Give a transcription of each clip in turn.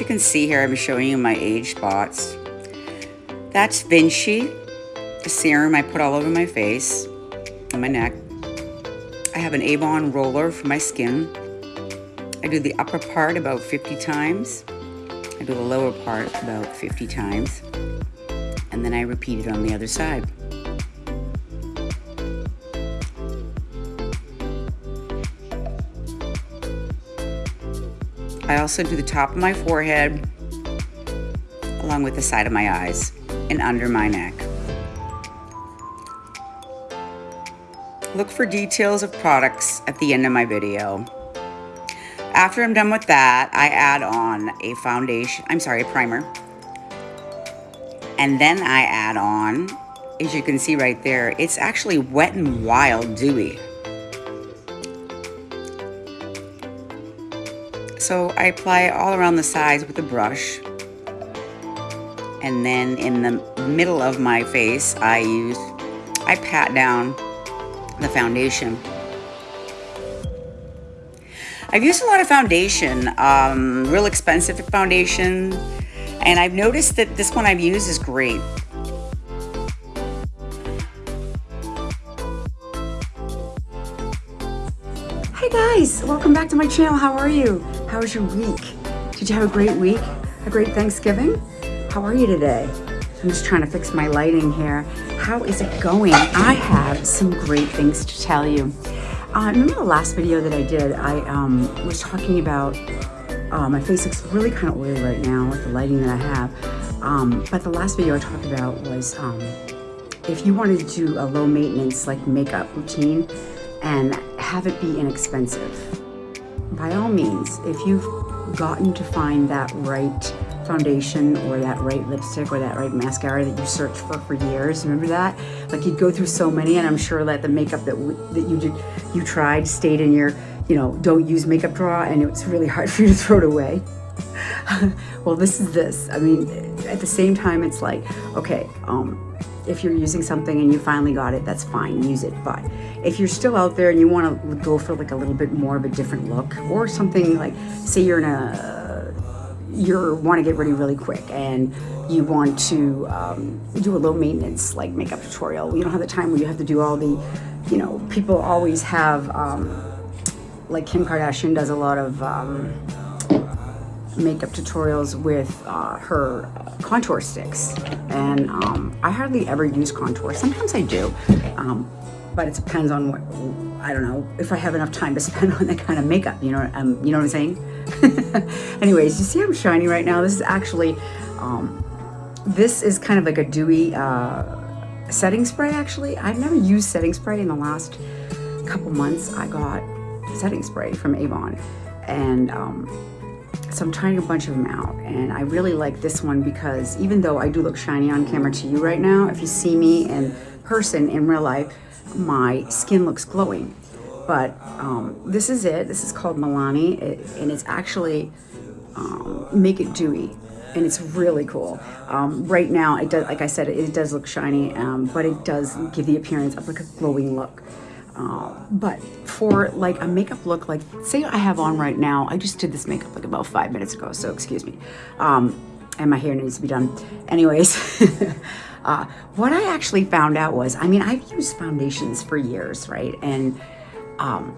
you can see here, I'm showing you my age spots. That's Vinci, a serum I put all over my face and my neck. I have an Avon roller for my skin. I do the upper part about 50 times. I do the lower part about 50 times. And then I repeat it on the other side. I also do the top of my forehead along with the side of my eyes and under my neck. Look for details of products at the end of my video. After I'm done with that, I add on a foundation, I'm sorry, a primer. And then I add on, as you can see right there, it's actually Wet n Wild Dewy. So I apply it all around the sides with a brush. And then in the middle of my face, I use, I pat down the foundation. I've used a lot of foundation, um, real expensive foundation, and I've noticed that this one I've used is great. Guys, welcome back to my channel. How are you? How was your week? Did you have a great week? A great Thanksgiving? How are you today? I'm just trying to fix my lighting here. How is it going? I have some great things to tell you. Uh, remember the last video that I did, I um, was talking about, uh, my face looks really kind of oily right now with the lighting that I have. Um, but the last video I talked about was um, if you wanted to do a low maintenance like makeup routine and have it be inexpensive, by all means, if you've gotten to find that right foundation or that right lipstick or that right mascara that you searched for for years. Remember that? Like you'd go through so many and I'm sure that the makeup that, that you did, you tried stayed in your, you know, don't use makeup drawer and it's really hard for you to throw it away. well, this is this. I mean, at the same time, it's like, okay, um, if you're using something and you finally got it, that's fine, use it. But if you're still out there and you want to go for like a little bit more of a different look or something like, say you're in a you want to get ready really quick and you want to um, do a low maintenance like makeup tutorial. You don't have the time where you have to do all the, you know, people always have, um, like Kim Kardashian does a lot of um, makeup tutorials with uh, her contour sticks. And um, I hardly ever use contour. Sometimes I do, um, but it depends on what, I don't know, if I have enough time to spend on that kind of makeup, you know, um, you know what I'm saying? Anyways, you see I'm shiny right now? This is actually, um, this is kind of like a dewy uh, setting spray actually. I've never used setting spray in the last couple months. I got setting spray from Avon and um, so I'm trying a bunch of them out and I really like this one because even though I do look shiny on camera to you right now, if you see me in person in real life, my skin looks glowing but um, this is it. This is called Milani, it, and it's actually um, Make It Dewy, and it's really cool. Um, right now, it does, like I said, it, it does look shiny, um, but it does give the appearance of like a glowing look. Uh, but for like a makeup look, like say I have on right now, I just did this makeup like about five minutes ago, so excuse me. Um, and my hair needs to be done. Anyways, uh, what I actually found out was, I mean, I've used foundations for years, right? And um,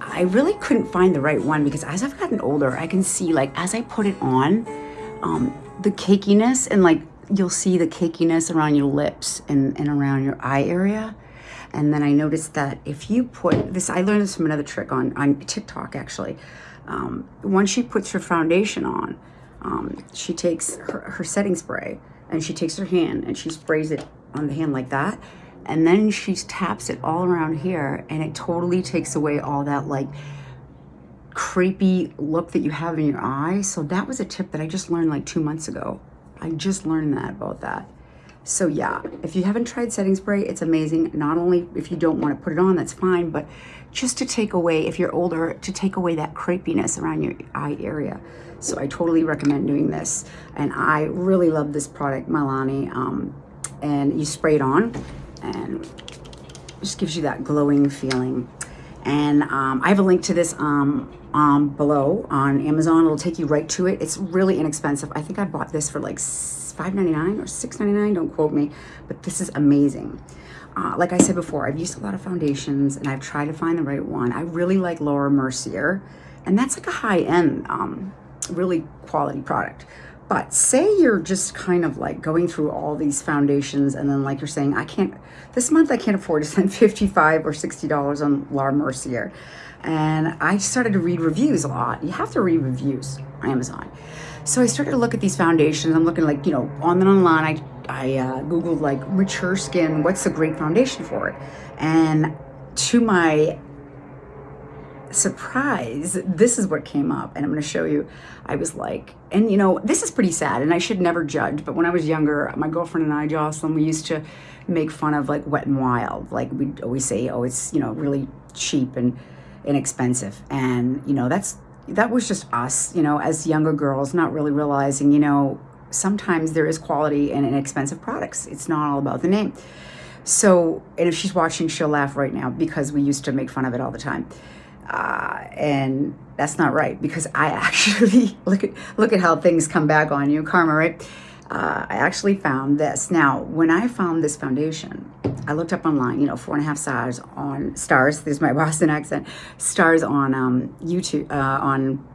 I really couldn't find the right one because as I've gotten older, I can see like as I put it on, um, the cakiness and like you'll see the cakiness around your lips and, and around your eye area. And then I noticed that if you put this, I learned this from another trick on, on TikTok actually. Um, once she puts her foundation on, um, she takes her, her setting spray and she takes her hand and she sprays it on the hand like that and then she taps it all around here and it totally takes away all that like creepy look that you have in your eye. So that was a tip that I just learned like two months ago. I just learned that about that. So yeah, if you haven't tried setting spray, it's amazing. Not only if you don't want to put it on, that's fine, but just to take away, if you're older, to take away that creepiness around your eye area. So I totally recommend doing this. And I really love this product, Milani. Um, and you spray it on and just gives you that glowing feeling. And um, I have a link to this um, um, below on Amazon. It'll take you right to it. It's really inexpensive. I think I bought this for like $5.99 or $6.99. Don't quote me, but this is amazing. Uh, like I said before, I've used a lot of foundations and I've tried to find the right one. I really like Laura Mercier, and that's like a high-end, um, really quality product. But say you're just kind of like going through all these foundations and then like you're saying, I can't, this month I can't afford to spend 55 or $60 on Laura Mercier. And I started to read reviews a lot. You have to read reviews on Amazon. So I started to look at these foundations. I'm looking like, you know, on and online, I, I uh, Googled like mature skin, what's a great foundation for it? And to my surprise, this is what came up. And I'm going to show you. I was like, and you know, this is pretty sad and I should never judge. But when I was younger, my girlfriend and I, Jocelyn, we used to make fun of like Wet n Wild. Like we'd always say, oh, it's, you know, really cheap and inexpensive. And, you know, that's, that was just us, you know, as younger girls, not really realizing, you know, sometimes there is quality in inexpensive products. It's not all about the name. So, and if she's watching, she'll laugh right now because we used to make fun of it all the time. Uh, and that's not right because I actually look at look at how things come back on you, karma, right? Uh, I actually found this. Now, when I found this foundation, I looked up online, you know, four and a half stars on stars. There's my Boston accent. Stars on um, YouTube, uh, on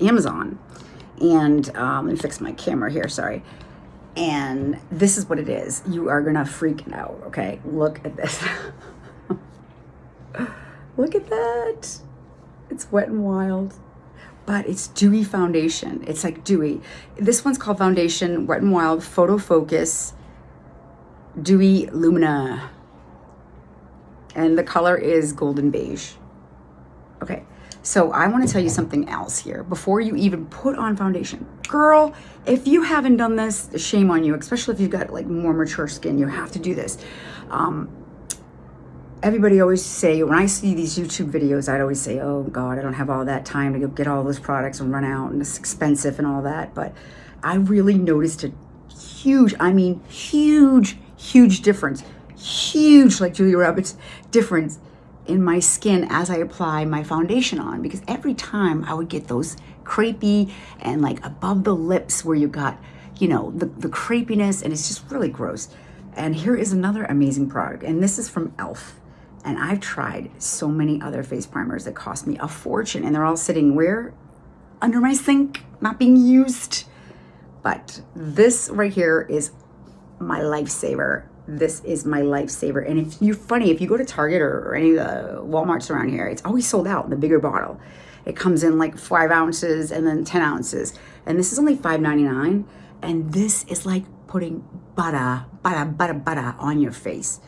Amazon. And um, let me fix my camera here, sorry. And this is what it is. You are going to freak out, okay? Look at this. Look at that. It's Wet n Wild. But it's dewy foundation. It's like dewy. This one's called Foundation Wet n Wild Photo Focus Dewy Lumina. And the color is golden beige. Okay, so I want to tell you something else here before you even put on foundation. Girl, if you haven't done this, shame on you, especially if you've got like more mature skin, you have to do this. Um, everybody always say, when I see these YouTube videos, I'd always say, oh God, I don't have all that time to go get all those products and run out and it's expensive and all that. But I really noticed a huge, I mean, huge, huge difference. Huge, like Julia Roberts, difference in my skin as I apply my foundation on because every time I would get those crepey and like above the lips where you got, you know, the, the crepiness and it's just really gross. And here is another amazing product and this is from e.l.f. And I've tried so many other face primers that cost me a fortune and they're all sitting where? Under my sink, not being used. But this right here is my lifesaver. This is my lifesaver. And if you're funny, if you go to Target or, or any of the Walmarts around here, it's always sold out in the bigger bottle. It comes in like five ounces and then 10 ounces. And this is only $5.99. And this is like putting butter, butter, butter, butter on your face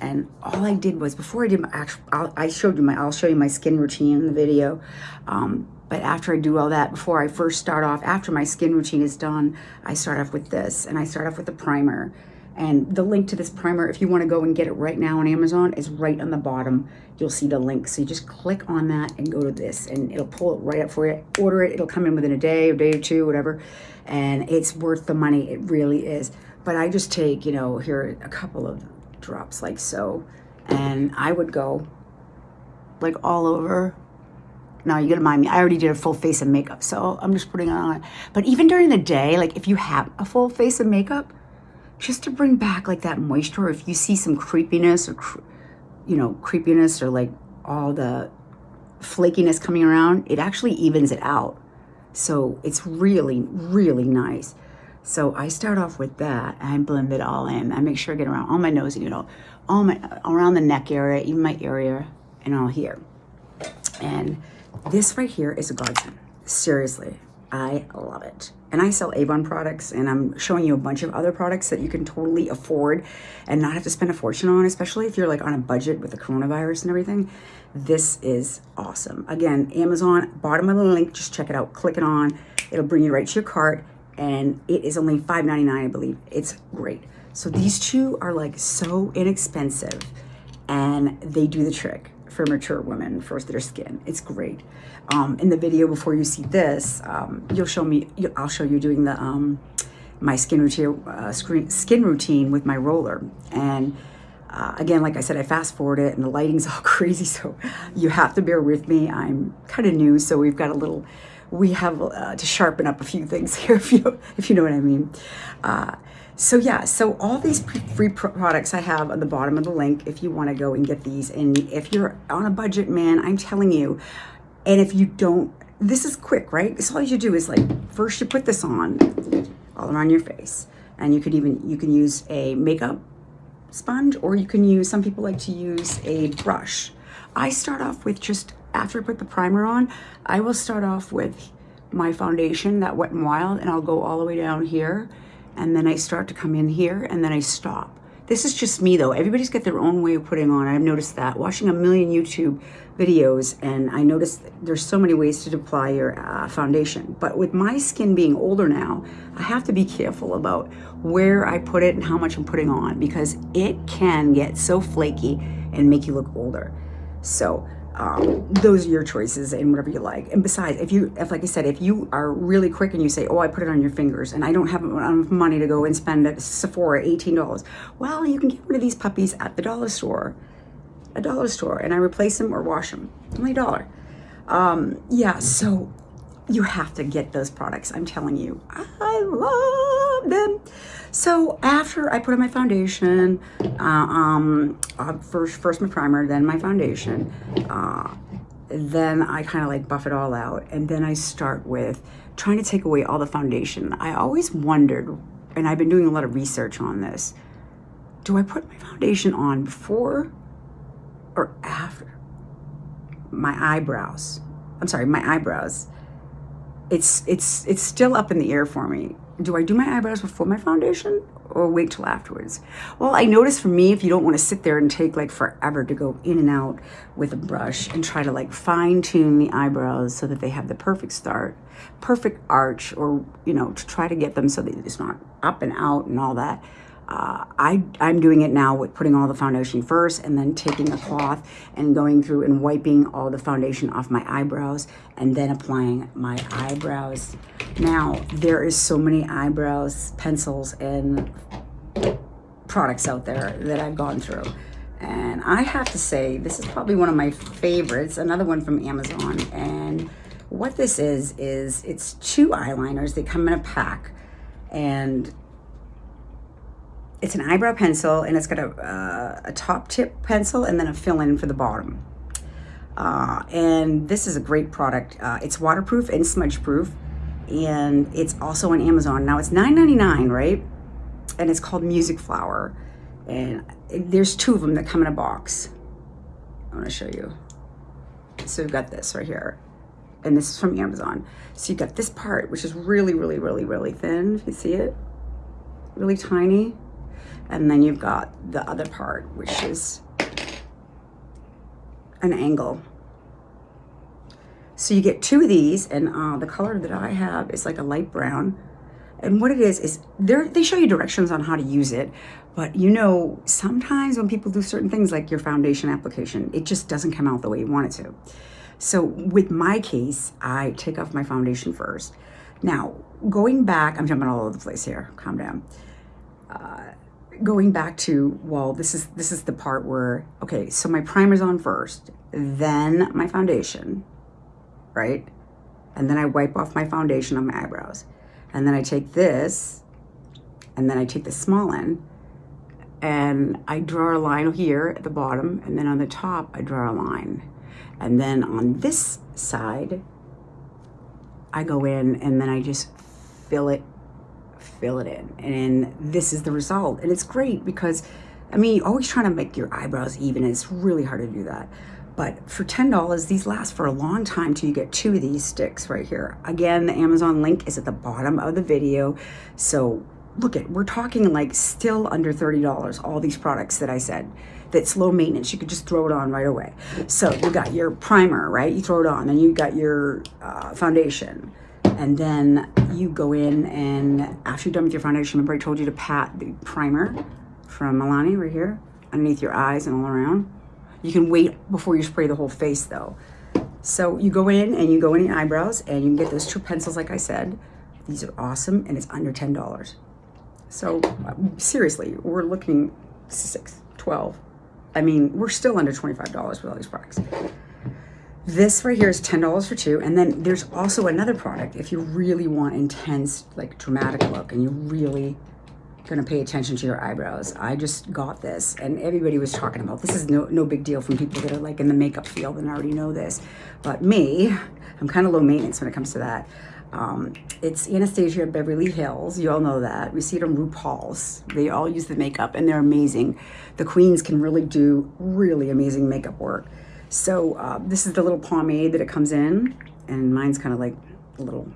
and all I did was before I did my actual i showed you my I'll show you my skin routine in the video um, but after I do all that before I first start off after my skin routine is done I start off with this and I start off with the primer. And the link to this primer if you want to go and get it right now on Amazon is right on the bottom. You'll see the link. So you just click on that and go to this and it'll pull it right up for you. Order it it'll come in within a day a day or two whatever. And it's worth the money. It really is. But I just take you know here a couple of drops like so. And I would go like all over. Now you gotta mind me, I already did a full face of makeup, so I'm just putting on. But even during the day, like if you have a full face of makeup, just to bring back like that moisture, if you see some creepiness or, you know, creepiness or like all the flakiness coming around, it actually evens it out. So it's really, really nice. So I start off with that. I blend it all in. I make sure I get around all my nose, you know, all my around the neck area, even my area, and all here. And this right here is a godsend. Seriously, I love it. And I sell Avon products, and I'm showing you a bunch of other products that you can totally afford and not have to spend a fortune on, especially if you're like on a budget with the coronavirus and everything. This is awesome. Again, Amazon, bottom of the link, just check it out. Click it on. It'll bring you right to your cart and it is only $5.99, I believe. It's great. So these two are like so inexpensive and they do the trick for mature women for their skin. It's great. Um, in the video before you see this, um, you'll show me, I'll show you doing the um, my skin routine, uh, skin routine with my roller. And Uh, again, like I said, I fast forward it and the lighting's all crazy, so you have to bear with me. I'm kind of new, so we've got a little, we have uh, to sharpen up a few things here, if you, if you know what I mean. So yeah, so all these free products I have on the bottom of the link if you want to go and get these. And if you're on a budget, man, I'm telling you, and if you don't, this is quick, right? This all you do is like, first you put this on all around your face. And you could even, you can use a makeup sponge or you can use, some people like to use a brush. I start off with just, after I put the primer on, I will start off with my foundation, that Wet n Wild, and I'll go all the way down here and then I start to come in here and then I stop. This is just me though. Everybody's got their own way of putting on. I've noticed that watching a million YouTube videos and I noticed there's so many ways to apply your uh, foundation. But with my skin being older now, I have to be careful about where I put it and how much I'm putting on because it can get so flaky and make you look older. So um, those are your choices and whatever you like. And besides, if you, if like I said, if you are really quick and you say, oh, I put it on your fingers and I don't have enough money to go and spend at Sephora $18, well, you can get one of these puppies at the dollar store, a dollar store, and I replace them or wash them, only a dollar. Um, yeah, so you have to get those products. I'm telling you, I love them. So after I put on my foundation, uh, um, uh, first, first my primer, then my foundation, uh, then I kind of like buff it all out. And then I start with trying to take away all the foundation. I always wondered, and I've been doing a lot of research on this, do I put my foundation on before or after my eyebrows? I'm sorry, my eyebrows. It's, it's, it's still up in the air for me do I do my eyebrows before my foundation or wait till afterwards? Well, I notice for me, if you don't want to sit there and take like forever to go in and out with a brush and try to like fine tune the eyebrows so that they have the perfect start, perfect arch, or, you know, to try to get them so that it's not up and out and all that, uh, I, I'm doing it now with putting all the foundation first and then taking a cloth and going through and wiping all the foundation off my eyebrows and then applying my eyebrows. Now, there is so many eyebrows, pencils, and products out there that I've gone through. And I have to say, this is probably one of my favorites, another one from Amazon. And what this is, is it's two eyeliners. They come in a pack. And it's an eyebrow pencil and it's got a, uh, a top tip pencil and then a fill-in for the bottom. Uh, and this is a great product. Uh, it's waterproof and smudge proof and it's also on Amazon. Now it's $9.99, right? And it's called Music Flower. And there's two of them that come in a box. I want to show you. So we've got this right here. And this is from Amazon. So you got this part, which is really, really, really, really thin, if you see it. Really tiny. And then you've got the other part, which is an angle. So you get two of these, and uh, the color that I have is like a light brown. And what it is, is they show you directions on how to use it. But you know, sometimes when people do certain things like your foundation application, it just doesn't come out the way you want it to. So with my case, I take off my foundation first. Now, going back, I'm jumping all over the place here, calm down. Uh, going back to, well, this is, this is the part where, okay, so my primer's on first, then my foundation, right? And then I wipe off my foundation on my eyebrows. And then I take this, and then I take the small end, and I draw a line here at the bottom, and then on the top, I draw a line. And then on this side, I go in and then I just fill it fill it in. And this is the result. And it's great because, I mean, you're always trying to make your eyebrows even. And it's really hard to do that. But for $10, these last for a long time till you get two of these sticks right here. Again, the Amazon link is at the bottom of the video. So look at, we're talking like still under $30, all these products that I said that's low maintenance. You could just throw it on right away. So you got your primer, right? You throw it on. and you got your uh, foundation and then you go in and after you're done with your foundation, remember I told you to pat the primer from Milani right here, underneath your eyes and all around. You can wait before you spray the whole face though. So you go in and you go in your eyebrows and you can get those two pencils like I said. These are awesome and it's under $10. So seriously, we're looking six, 12. I mean, we're still under $25 with all these products. This right here is $10 for two. And then there's also another product if you really want intense, like dramatic look and you're really going to pay attention to your eyebrows. I just got this and everybody was talking about this is no, no big deal from people that are like in the makeup field and already know this. But me, I'm kind of low maintenance when it comes to that. Um, it's Anastasia Beverly Hills. You all know that. We see it on RuPaul's. They all use the makeup and they're amazing. The queens can really do really amazing makeup work. So uh, this is the little pomade that it comes in and mine's kind of like a little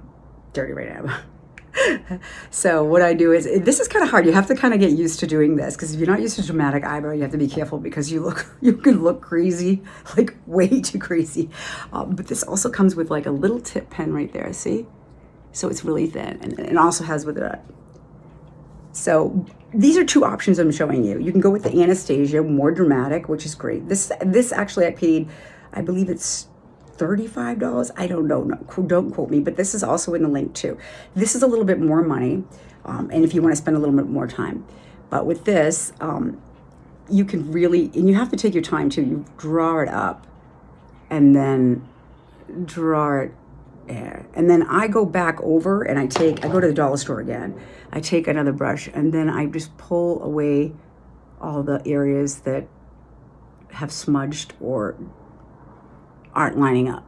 dirty right now. so what I do is, this is kind of hard. You have to kind of get used to doing this because if you're not used to dramatic eyebrow, you have to be careful because you look, you can look crazy, like way too crazy. Um, but this also comes with like a little tip pen right there, see? So it's really thin and it also has with it. So these are two options I'm showing you. You can go with the Anastasia, more dramatic, which is great. This, this actually I paid, I believe it's $35. I don't know, no, don't quote me, but this is also in the link too. This is a little bit more money, um, and if you want to spend a little bit more time. But with this, um, you can really, and you have to take your time too. You draw it up and then draw it and then I go back over and I take, I go to the dollar store again. I take another brush and then I just pull away all the areas that have smudged or aren't lining up.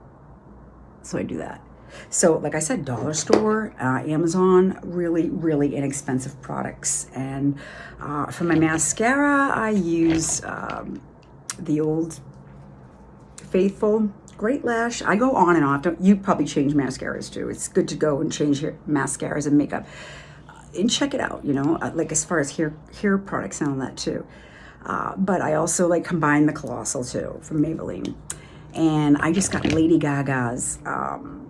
So I do that. So like I said, dollar store, uh, Amazon, really, really inexpensive products. And uh, for my mascara, I use um, the old Faithful Great Lash. I go on and off. Don't, you probably change mascaras too. It's good to go and change your mascaras and makeup. And check it out, you know, uh, like as far as hair, hair products and all that too. Uh, but I also like combine the Colossal too from Maybelline and I just got Lady Gaga's um,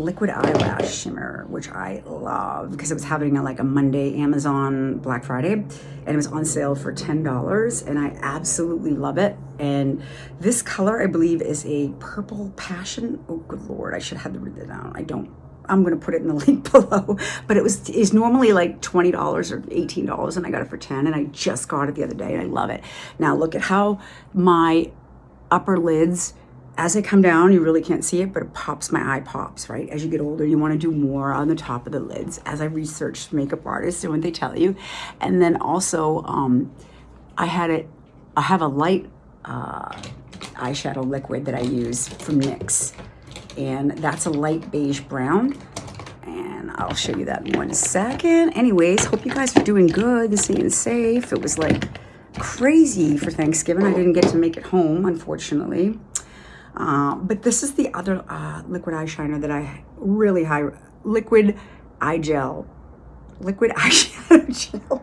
liquid eyelash shimmer, which I love because it was happening on like a Monday Amazon Black Friday and it was on sale for $10 and I absolutely love it. And this color, I believe, is a purple passion. Oh, good Lord, I should have written it down. I don't I'm going to put it in the link below, but it was is normally like $20 or $18 and I got it for 10 and I just got it the other day and I love it. Now look at how my upper lids as I come down, you really can't see it, but it pops, my eye pops, right? As you get older, you wanna do more on the top of the lids as I researched makeup artists and what they tell you. And then also, um, I had it, I have a light uh, eyeshadow liquid that I use from NYX. And that's a light beige brown. And I'll show you that in one second. Anyways, hope you guys are doing good and staying safe. It was like crazy for Thanksgiving. I didn't get to make it home, unfortunately. Uh, but this is the other uh, liquid eyeliner that I really high, liquid eye gel, liquid eyeshadow gel.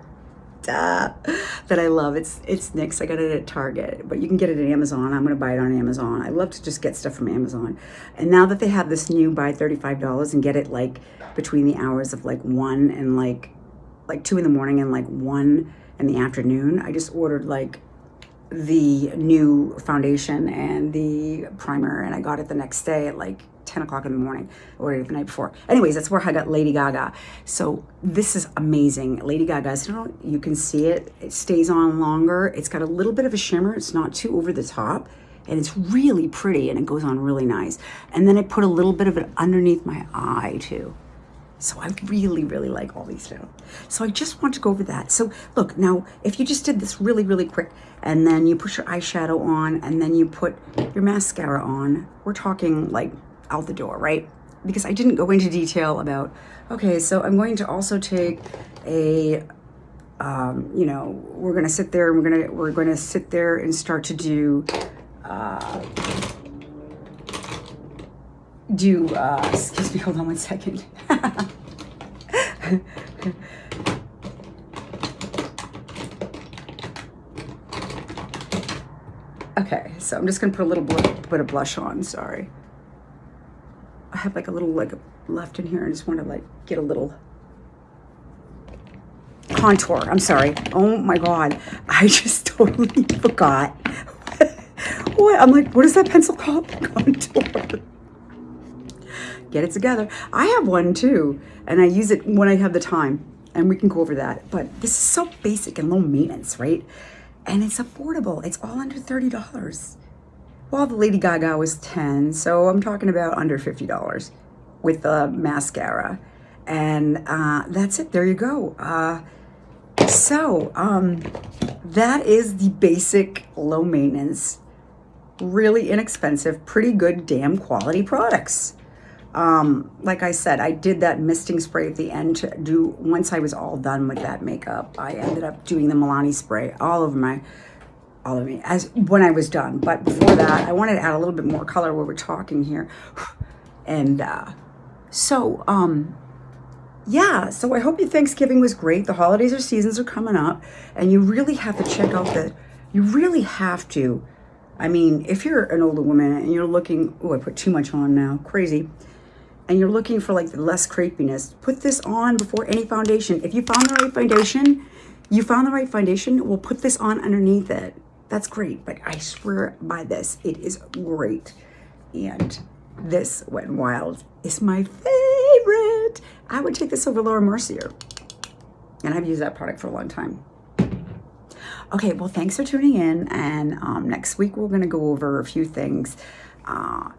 That I love. It's it's NYX. I got it at Target, but you can get it at Amazon. I'm going to buy it on Amazon. I love to just get stuff from Amazon. And now that they have this new buy $35 and get it like between the hours of like 1 and like like 2 in the morning and like 1 in the afternoon, I just ordered like the new foundation and the primer and I got it the next day at like 10 o'clock in the morning or the night before. Anyways, that's where I got Lady Gaga. So this is amazing. Lady Gaga's, you know, you can see it. It stays on longer. It's got a little bit of a shimmer. It's not too over the top and it's really pretty and it goes on really nice. And then I put a little bit of it underneath my eye too. So I really, really like all these now. So I just want to go over that. So look, now, if you just did this really, really quick, and then you put your eyeshadow on, and then you put your mascara on, we're talking like out the door, right? Because I didn't go into detail about, okay, so I'm going to also take a, um, you know, we're gonna sit there and we're gonna, we're gonna sit there and start to do, uh, do, uh, excuse me, hold on one second. okay, so I'm just gonna put a little bit of blush on, sorry. I have like a little like left in here. I just want to like get a little contour. I'm sorry. Oh my God. I just totally forgot. what? I'm like, what is that pencil called? Contour get it together. I have one too, and I use it when I have the time, and we can go over that. But this is so basic and low maintenance, right? and it's affordable. It's all under $30. Well, the Lady Gaga was 10, so I'm talking about under $50 with the mascara. And uh, that's it. There you go. Uh, so um, that is the basic low maintenance, really inexpensive, pretty good damn quality products. Um, like I said, I did that misting spray at the end to do, once I was all done with that makeup, I ended up doing the Milani spray all over my, all of me, as when I was done. But before that, I wanted to add a little bit more color where we're talking here. And uh, so, um, yeah, so I hope your Thanksgiving was great. The holidays or seasons are coming up, and you really have to check out the, you really have to, I mean, if you're an older woman and you're looking, oh, I put too much on now, crazy and you're looking for like less crepiness, put this on before any foundation. If you found the right foundation, you found the right foundation, we'll put this on underneath it. That's great, but I swear by this, it is great. And this Wet n Wild is my favorite. I would take this over Laura Mercier. And I've used that product for a long time. Okay, well, thanks for tuning in. And um, next week, we're going to go over a few things. Uh,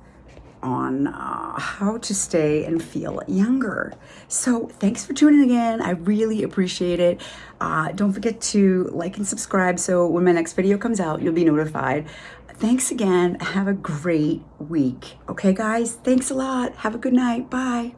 on uh, how to stay and feel younger. So thanks for tuning in. I really appreciate it. Uh, don't forget to like and subscribe so when my next video comes out, you'll be notified. Thanks again. Have a great week. Okay, guys? Thanks a lot. Have a good night. Bye.